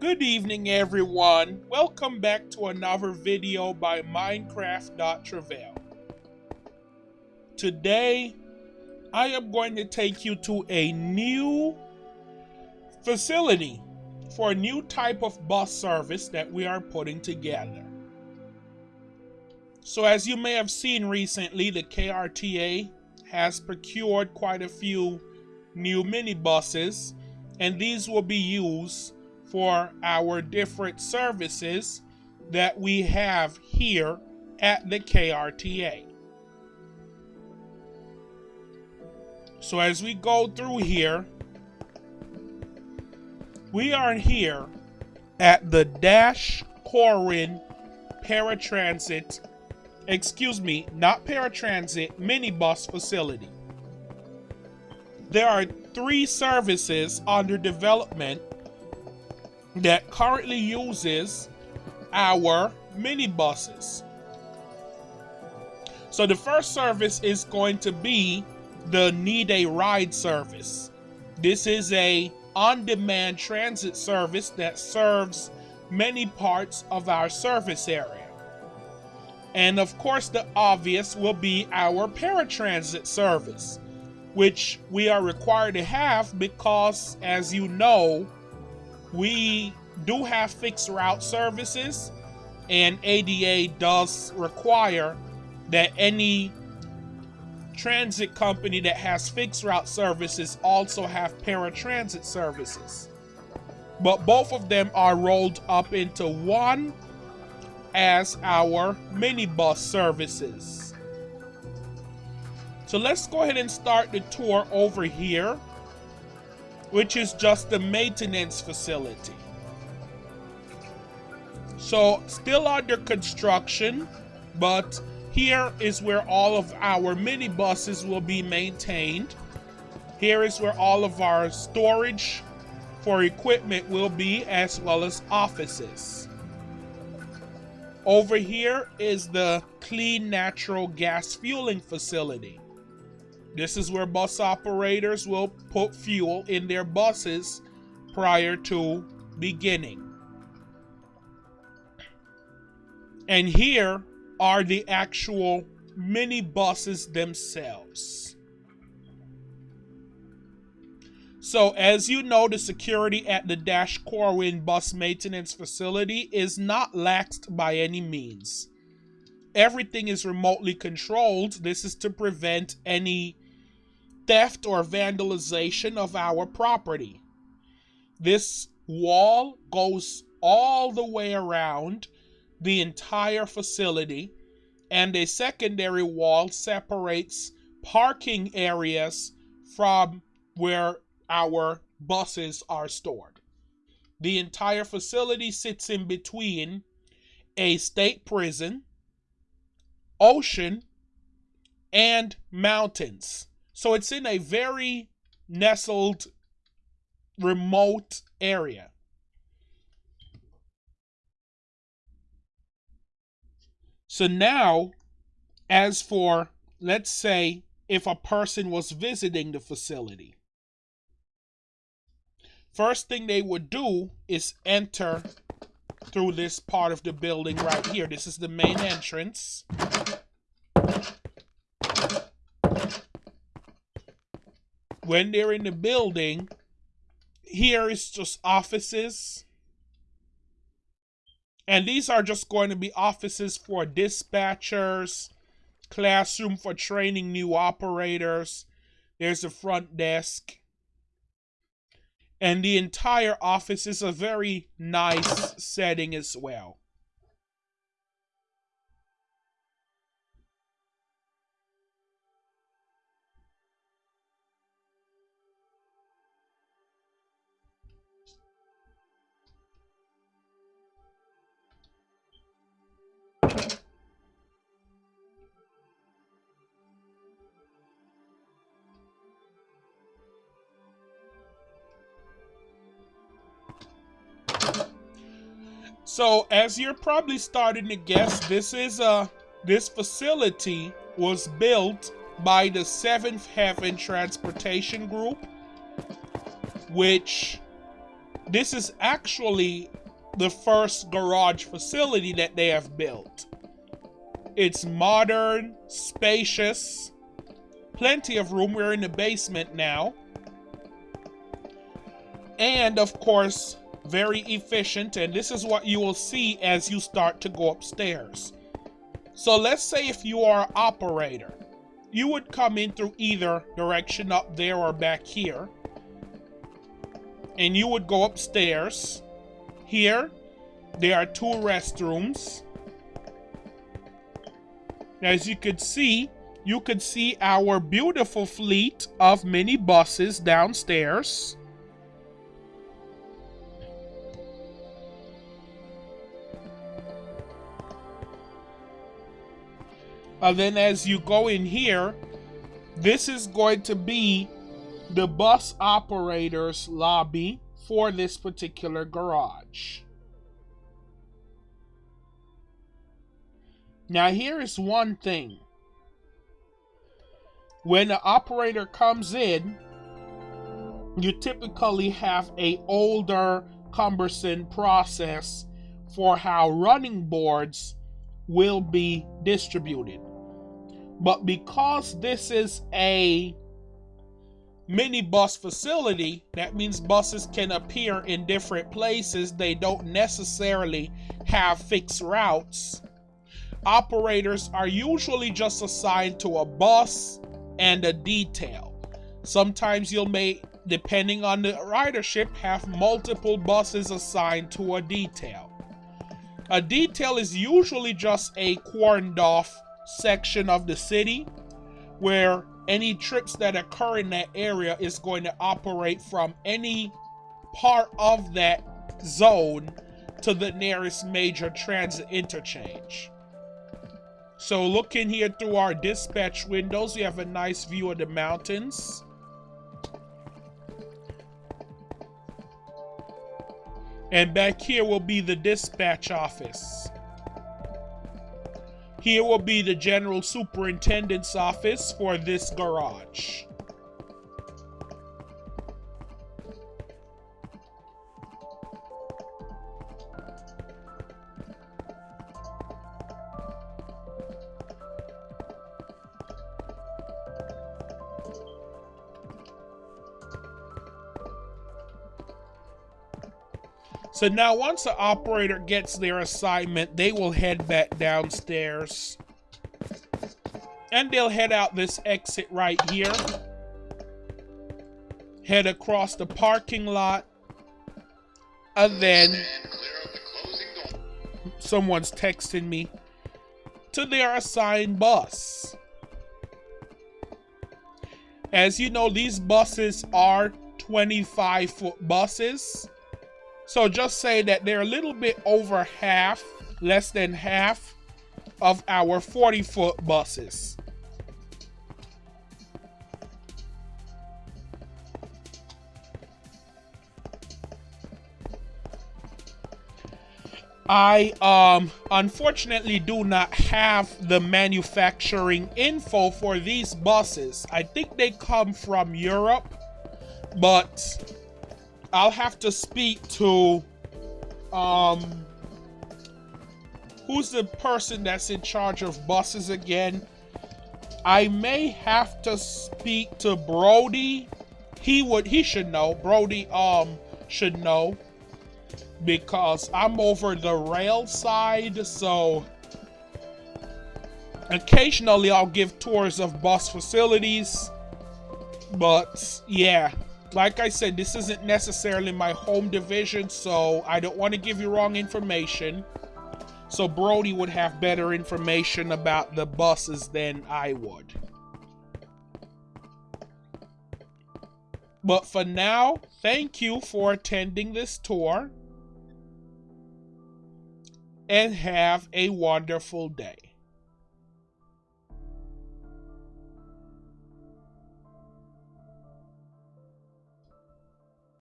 Good evening, everyone. Welcome back to another video by Minecraft.Travail. Today, I am going to take you to a new facility for a new type of bus service that we are putting together. So, as you may have seen recently, the KRTA has procured quite a few new minibuses, and these will be used for our different services that we have here at the KRTA. So as we go through here, we are here at the Dash Corin Paratransit, excuse me, not paratransit, minibus facility. There are three services under development that currently uses our minibuses. So the first service is going to be the Need a Ride service. This is a on-demand transit service that serves many parts of our service area. And of course the obvious will be our paratransit service, which we are required to have because as you know, we do have fixed route services, and ADA does require that any transit company that has fixed route services also have paratransit services. But both of them are rolled up into one as our minibus services. So let's go ahead and start the tour over here which is just the maintenance facility. So still under construction, but here is where all of our minibuses will be maintained. Here is where all of our storage for equipment will be as well as offices. Over here is the clean natural gas fueling facility. This is where bus operators will put fuel in their buses prior to beginning. And here are the actual mini buses themselves. So as you know, the security at the Dash Corwin bus maintenance facility is not laxed by any means. Everything is remotely controlled. This is to prevent any theft or vandalization of our property. This wall goes all the way around the entire facility, and a secondary wall separates parking areas from where our buses are stored. The entire facility sits in between a state prison, ocean, and mountains. So it's in a very nestled, remote area. So now, as for, let's say, if a person was visiting the facility, first thing they would do is enter through this part of the building right here. This is the main entrance. When they're in the building, here is just offices. And these are just going to be offices for dispatchers, classroom for training new operators. There's a front desk. And the entire office is a very nice setting as well. So as you're probably starting to guess, this is a this facility was built by the Seventh Heaven Transportation Group, which this is actually the first garage facility that they have built. It's modern, spacious, plenty of room. We're in the basement now. And of course, very efficient. And this is what you will see as you start to go upstairs. So let's say if you are an operator, you would come in through either direction up there or back here. And you would go upstairs. Here, there are two restrooms. As you could see, you could see our beautiful fleet of mini buses downstairs. And then as you go in here, this is going to be the bus operator's lobby for this particular garage. Now here is one thing. When the operator comes in, you typically have a older cumbersome process for how running boards will be distributed. But because this is a mini bus facility, that means buses can appear in different places. They don't necessarily have fixed routes. Operators are usually just assigned to a bus and a detail. Sometimes you'll may, depending on the ridership, have multiple buses assigned to a detail. A detail is usually just a cordoned off section of the city where any trips that occur in that area is going to operate from any part of that zone to the nearest major transit interchange. So looking here through our dispatch windows, we have a nice view of the mountains. And back here will be the dispatch office. Here will be the General Superintendent's office for this garage. So now once the operator gets their assignment, they will head back downstairs. And they'll head out this exit right here. Head across the parking lot. And then someone's texting me to their assigned bus. As you know, these buses are 25 foot buses. So just say that they're a little bit over half, less than half of our 40 foot buses. I um unfortunately do not have the manufacturing info for these buses. I think they come from Europe, but I'll have to speak to um who's the person that's in charge of buses again? I may have to speak to Brody. He would he should know. Brody um should know because I'm over the rail side, so occasionally I'll give tours of bus facilities. But yeah, like I said, this isn't necessarily my home division, so I don't want to give you wrong information. So Brody would have better information about the buses than I would. But for now, thank you for attending this tour. And have a wonderful day.